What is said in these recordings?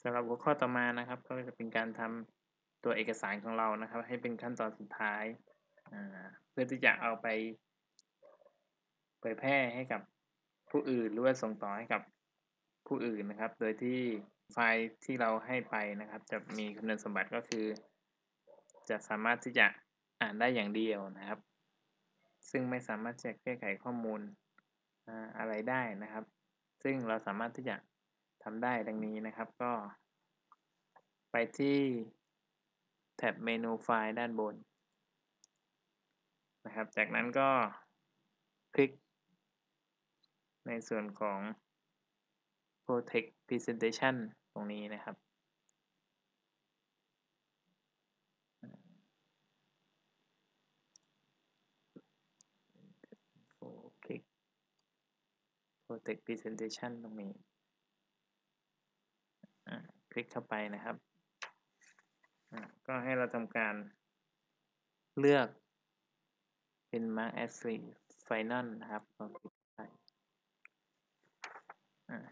สำหรับหัวข้อต่อมานะครับ ก็จะเป็นการทำตัวเอกสารของเรานะครับ ให้เป็นขั้นตอนสุดท้าย เพื่อที่จะเอาไป เผยแพร่ให้กับผู้อื่นหรือว่าส่งต่อให้กับผู้อื่นนะครับ โดยที่ไฟล์ที่เราให้ไปนะครับ จะมีคุณสมบัติก็คือ จะสามารถที่จะอ่านได้อย่างเดียวนะครับ ซึ่งไม่สามารถจะแก้ไขข้อมูลอะไรได้นะครับ ซึ่งเราสามารถที่จะ ทำได้ดังนี้นะครับก็ ไปที่แท็บเมนูไฟล์ด้านบนนะครับ จากนั้นก็คลิก ในส่วนของ Protect Presentation ตรงนี้นะครับคลิก Protect Presentation ตรงนี้ คลิกเข้าไปนะครับ ก็ให้เราทำการเลือกเป็น Mark as Final นะครับ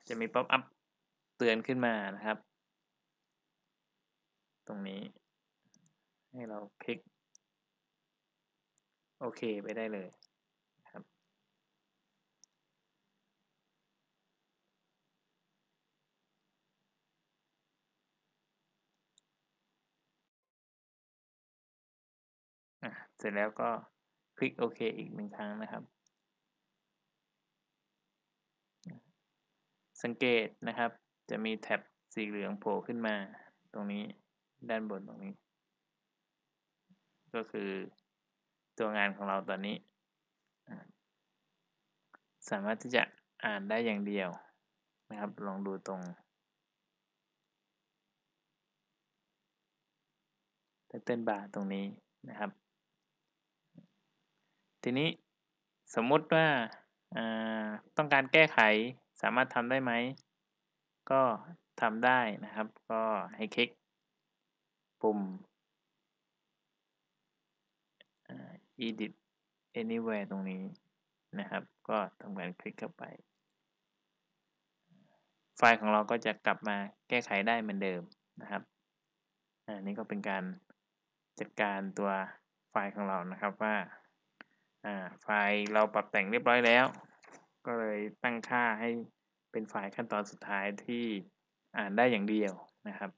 จะมี pop-up เตือนขึ้นมานะครับ ตรงนี้ ให้เราคลิก โอเคไปได้เลย เสร็จแล้วก็คลิกโอเคอีกหนึ่งครั้งนะครับ สังเกตนะครับ จะมีแท็บสีเหลืองโผล่ขึ้นมา ตรงนี้ด้านบนตรงนี้ ก็คือตัวงานของเราตอนนี้ สามารถที่จะอ่านได้อย่างเดียวนะครับ ลองดูตรงไตเติ้ลบาร์ตรงนี้นะครับ ทีนี้สมมุติว่าต้องการแก้ไขสามารถทำได้ไหม ก็ทำได้นะครับ ก็ให้คลิกปุ่ม edit anywhere ตรงนี้นะครับ ก็ทำการคลิกเข้าไป ไฟล์ของเราก็จะกลับมาแก้ไขได้เหมือนเดิมนะครับอันนี้ก็เป็นการจัดการตัวไฟล์ของเรานะครับว่าาไฟล์เราปรับแต่งเรียบร้อยแล้ว ก็เลยตั้งค่าให้เป็นไฟล์ขั้นตอนสุดท้ายที่อ่านได้อย่างเดียวนะครับ